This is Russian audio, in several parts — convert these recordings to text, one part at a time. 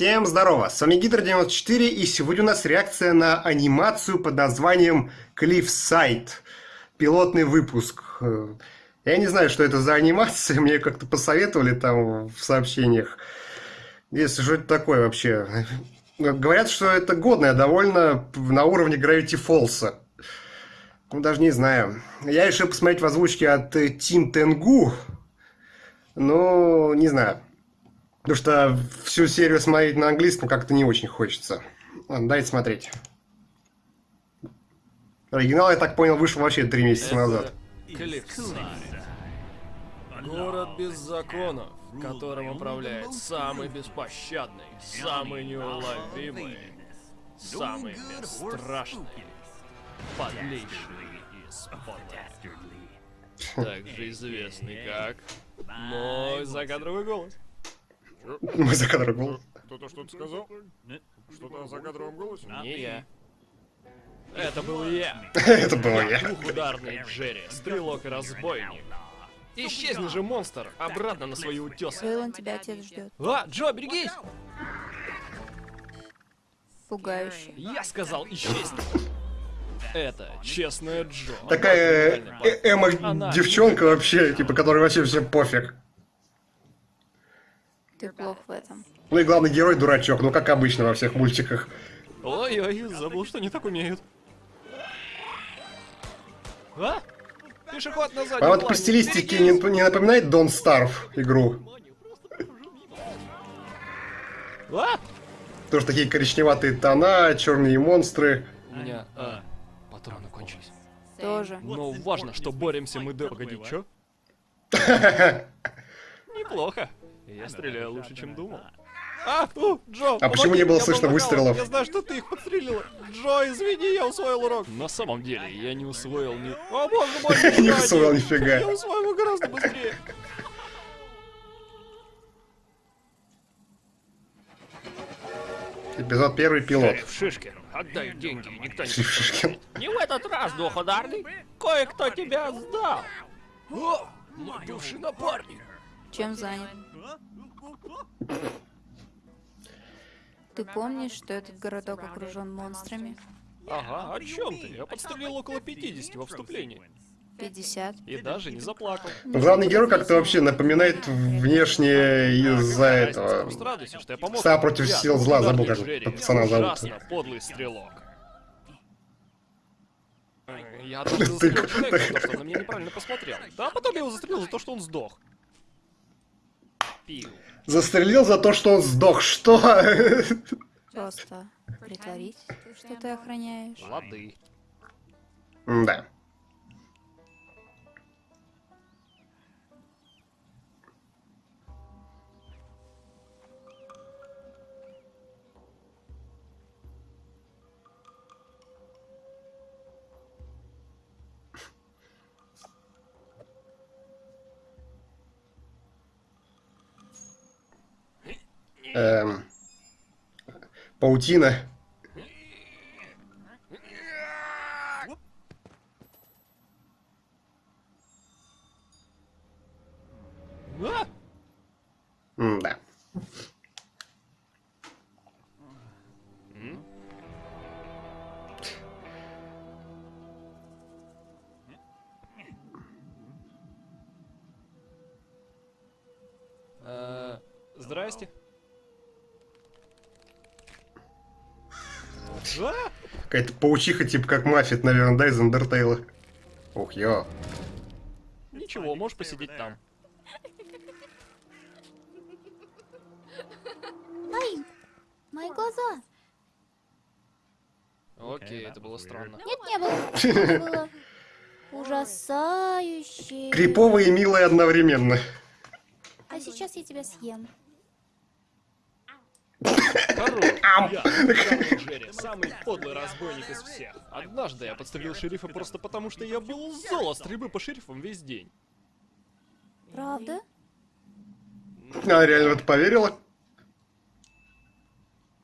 Всем здорово, с вами Гидр94 и сегодня у нас реакция на анимацию под названием Cliffside. Пилотный выпуск. Я не знаю, что это за анимация, мне как-то посоветовали там в сообщениях. Если что это такое вообще? Говорят, что это годное довольно на уровне Gravity Falls. Ну, даже не знаю. Я решил посмотреть в озвучке от Team Tengu, но не знаю. Потому что всю серию смотреть на английском как-то не очень хочется. Ладно, дайте смотреть. Оригинал, я так понял, вышел вообще три месяца назад. Город без законов, которым управляет самый беспощадный, самый неуловимый, самый бесстрашный, подлейший из Также известный как мой закадровый голос. Мой закадровый голос. Кто-то что-то сказал? Что-то о закадровом голосе? Не я. Это был я. Это был я. Двухударный Джерри, стрелок и разбойник. Исчезни же, монстр, обратно на свои утесы. Уэйлон, тебя отец ждет. А, Джо, берегись! Пугающе. Я сказал, исчезни. Это честная Джо. Такая э- эмо девчонка вообще, типа, которой вообще всем пофиг. Ты плох в этом. Ну и главный герой дурачок, ну как обычно во всех мультиках. Ой-ой, забыл, что не так умеют. А? Пешеход на заднем А вот по стилистике не, не напоминает Don't Starve игру? А? Тоже такие коричневатые тона, черные монстры. У меня, а, патроны кончились. Тоже. Но важно, что боремся мы до... Погоди, чё? Неплохо. Я стреляю лучше, чем думал. А, у, Джо, А почему не было слышно помогал. выстрелов? Я знаю, что ты их подстрелила. Джо, извини, я усвоил урок. На самом деле, я не усвоил ни... О, боже мой, Не усвоил нифига. Я усвоил его гораздо быстрее. Эпизод первый пилот. Шериф Шишкин, отдай деньги, никто не... Шриф Шишкин. Не в этот раз, двухударный. Кое-кто тебя сдал. О, мой бывший напарник. Чем занят? Ты помнишь, что этот городок окружен монстрами? Ага, о чем ты? Я подстрелил около 50 во вступлении. 50. И даже не заплакал. Главный герой как-то вообще напоминает внешне из-за этого. Ста против сил зла, забыл, как пацана зовут. Подлый стрелок. Я однажды Ты- застрелил человека за то, что он на меня неправильно посмотрел. Да, а потом я его застрелил за то, что он сдох. Пиу. Застрелил за то, что он сдох. Что? Просто притворись, что ты охраняешь. Лады. Да. Эм, паутина. Да. Э, Здрасте. Какая-то паучиха, типа как Маффит, наверное, да, из Андертейла. Ух, ё. Ничего, можешь посидеть там. Мои, мои глаза. Окей, это было странно. Нет, не было. Это было ужасающе. Крипово и милое одновременно. А сейчас я тебя съем. Хорош. Я, Карл Джерри, самый подлый разбойник из всех. Однажды я подстрелил шерифа просто потому, что я был зол от стрельбы по шерифам весь день. Правда? Она реально в это поверила?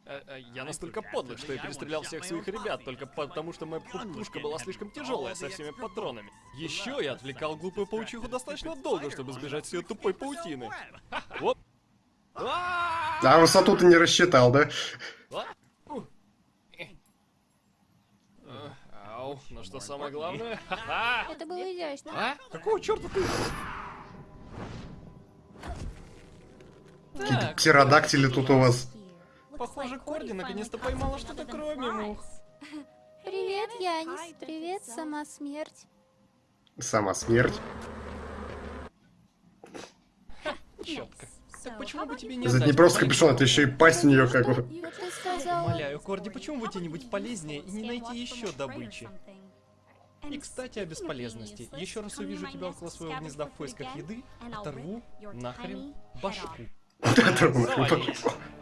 Э, э, Я настолько подлый, что я перестрелял всех своих ребят, только потому что моя пу- пушка была слишком тяжелая со всеми патронами. Еще я отвлекал глупую паучиху достаточно долго, чтобы сбежать с ее тупой паутины. Оп. А! А высоту ты не рассчитал, да? Ау, ну что самое главное? Ха-ха! Это было изящно. А? Какого черта ты? Какие-то птеродактили тут у вас. похоже, Корди наконец-то поймала что-то кроме мух. Привет, Янис. Привет, сама смерть. Сама смерть. Четко. Так почему бы тебе не Это не просто капюшон, это еще и пасть у нее как бы. Умоляю, Корди, почему бы тебе не быть полезнее и не найти еще добычи? И, кстати, о бесполезности. Еще раз увижу тебя около своего гнезда в поисках еды, оторву нахрен башку.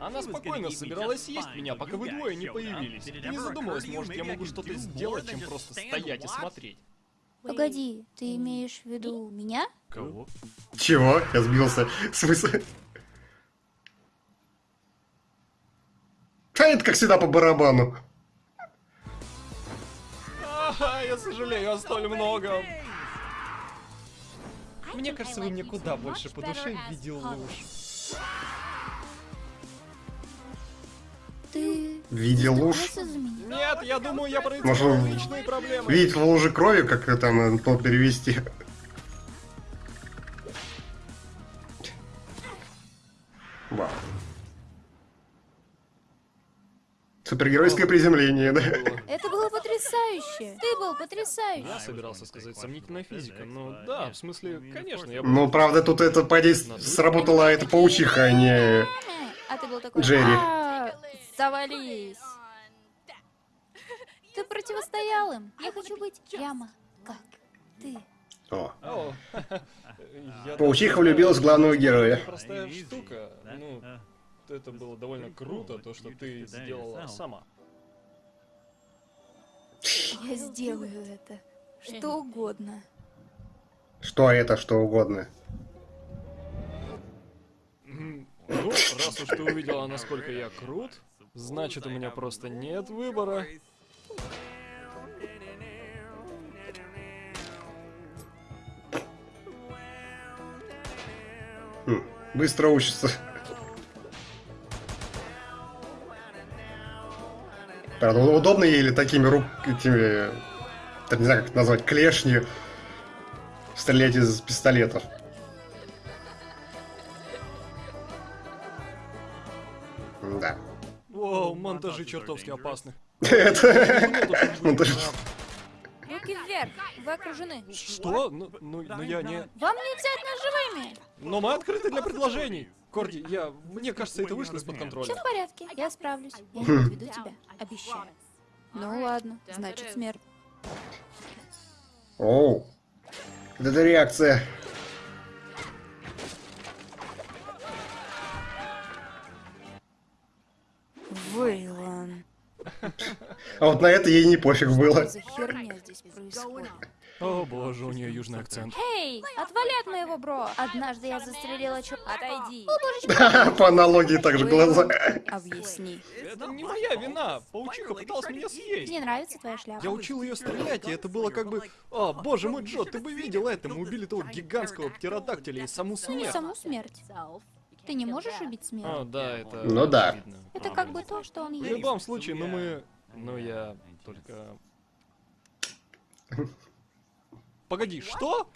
Она спокойно собиралась съесть меня, пока вы двое не появились. Ты не задумалась, может, я могу что-то сделать, чем просто стоять и смотреть. Погоди, ты имеешь в виду меня? Кого? Чего? Я сбился. В смысле? Это, как всегда, по барабану. Ага, я сожалею о столь многом. Мне кажется, вы мне куда больше по душе в виде луж. Ты Видел луж? Нет, я думаю, я Может, проецировал личные проблемы. Видеть в луже крови, как это там то перевести. Вау. Супергеройское приземление, да? Это было потрясающе. Ты был потрясающий. Я собирался сказать сомнительная физика, но да, в смысле, конечно, я. Ну, правда, тут это подейс... сработала эта паучиха, а не... А ты был такой... Джерри. «А, Завались. Ты противостоял им. Я хочу быть яма, как ты. О. Паучиха влюбилась в главного героя. Простая штука. Ну, это было довольно круто, то, что ты сделала сама. Я сделаю это. Что угодно. Что это, что угодно. Ну, раз уж ты увидела, насколько я крут, значит, у меня просто нет выбора. Хм, Быстро учится. Удобно ей или такими рук... этими... так не знаю, как это назвать, клешни стрелять из пистолетов. Да. Воу, монтажи чертовски опасны. Это... монтаж. Руки вверх. Вы окружены. Что? Ну, ну, ну я не... Вам не взять нас живыми. Но мы открыты для предложений. Корди, я... Мне кажется, это вышло из-под контроля. Все в порядке. Я справлюсь. Я не подведу тебя. Обещаю. Ну ладно. Значит, смерть. Оу. Это реакция. Вейлон. А вот на это ей не пофиг было. Что за херня здесь происходит? О боже, у нее южный акцент. Эй, отвали от моего бро. Однажды я застрелила чё... Отойди. О. По аналогии также глаза. Объясни. Это не моя вина. Паучиха пыталась меня съесть. Мне нравится твоя шляпа. Я учил ее стрелять, и это было как бы... О, боже мой, Джо, ты бы видел это. Мы убили того гигантского птеродактиля и саму Ну, не смерть. саму смерть. Ты не можешь убить смерть? О, да, это... Ну да. Это как бы то, что он В есть. любом случае, ну мы... Ну я только... Погоди, что?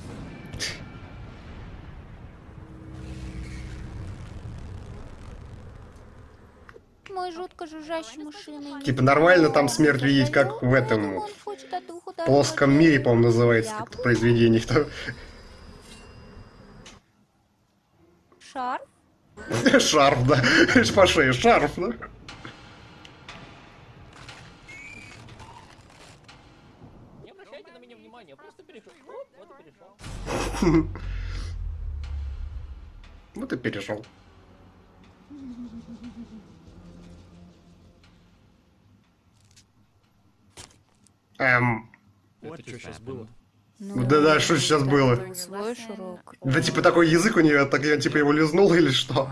Мой жутко жужжащий мышиный. Типа нормально там смерть видеть, как в этом плоском мире, по-моему, называется как-то произведение. Там Шар? Шарф, да. По шее шарф, да. Не обращайте на меня внимания, просто перешел. Вот и перешел. Вот и перешел. Эм, Это что сейчас было? Ну, Да-да, что сейчас было? был Свой шурок. да типа такой язык у нее, так я типа его лизнул или что?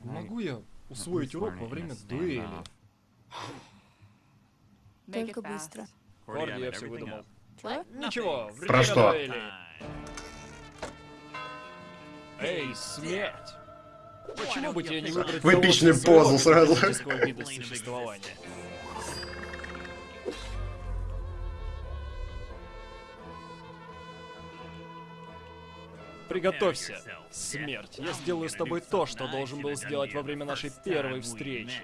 Могу я усвоить урок во время дуэли? Только быстро. Корди, я все выдумал. Чё? Ничего, Про что? Эй, смерть! Почему бы тебе не выбрать В эпичную позу сразу. Приготовься, смерть. Я сделаю с тобой то, что должен был сделать во время нашей первой встречи.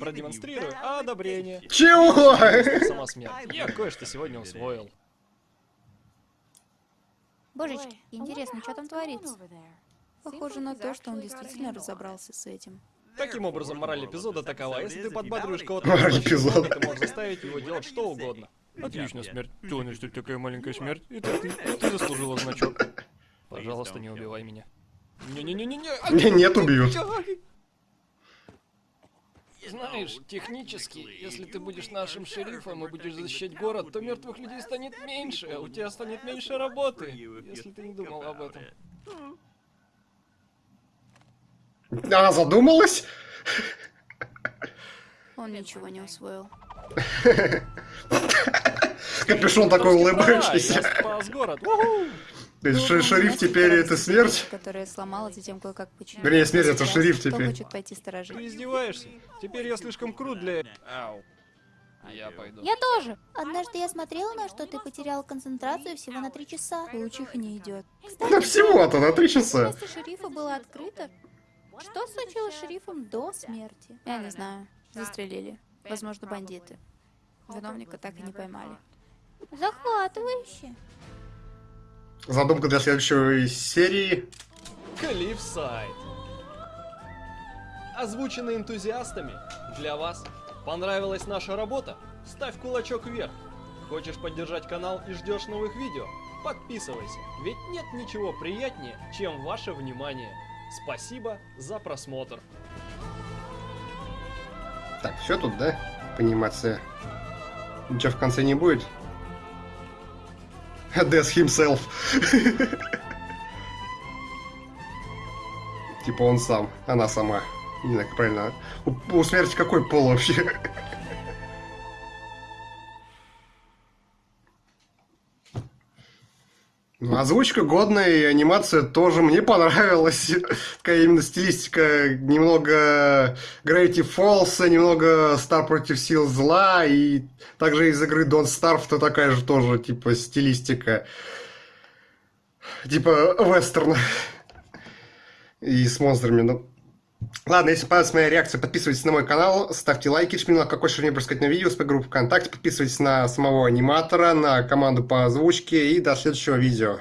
Продемонстрирую одобрение. Чего? Сама смерть. Я кое-что сегодня усвоил. Божечки, интересно, что там творится? Похоже на то, что он действительно разобрался с этим. Таким образом, мораль эпизода такова. Если ты подбадриваешь кого-то, ты можешь заставить его делать что угодно. Отлично, смерть. Тёня, что такая маленькая смерть? Это ты, ты заслужила значок. Пожалуйста, не убивай меня. Не-не-не-не-не! Не, нет, убьют. Знаешь, технически, если ты будешь нашим шерифом и будешь защищать город, то мертвых людей станет меньше, а у тебя станет меньше работы, если ты не думал об этом. А, задумалась? Он ничего не усвоил. Капюшон такой улыбающийся. Я спас город. То есть бы шериф теперь это смерть? Которая сломала, затем кое-как починила. Вернее, смерть это шериф Кто теперь. хочет пойти сторожить? Ты издеваешься? Теперь я слишком крут для... Ау. Я пойду. Я тоже. Однажды я смотрела на что ты потерял концентрацию всего на три часа. Получиха не идет. Да всего-то на три часа. Место шерифа было открыто. Что случилось с шерифом до смерти? Я не знаю. Застрелили. Возможно, бандиты. Виновника так и не поймали. Захватывающе. Задумка для следующей серии. Клиффсайд. Озвучено энтузиастами. Для вас. Понравилась наша работа? Ставь кулачок вверх. Хочешь поддержать канал и ждешь новых видео? Подписывайся, ведь нет ничего приятнее, чем ваше внимание. Спасибо за просмотр. Так, все тут, да? По анимации. Ничего в конце не будет? Death himself. Типа он сам, она сама. Не знаю, как правильно. У, у смерти какой пол вообще? Ну, озвучка годная, и анимация тоже мне понравилась. Такая именно стилистика немного Gravity Falls, немного Star против сил зла, и также из игры Don't Starve, то такая же тоже, типа, стилистика. Типа, вестерн. И с монстрами, ну... Ладно, если понравилась моя реакция, подписывайтесь на мой канал, ставьте лайки, жмите на какой ширине проскать на видео, с группу ВКонтакте, подписывайтесь на самого аниматора, на команду по озвучке и до следующего видео.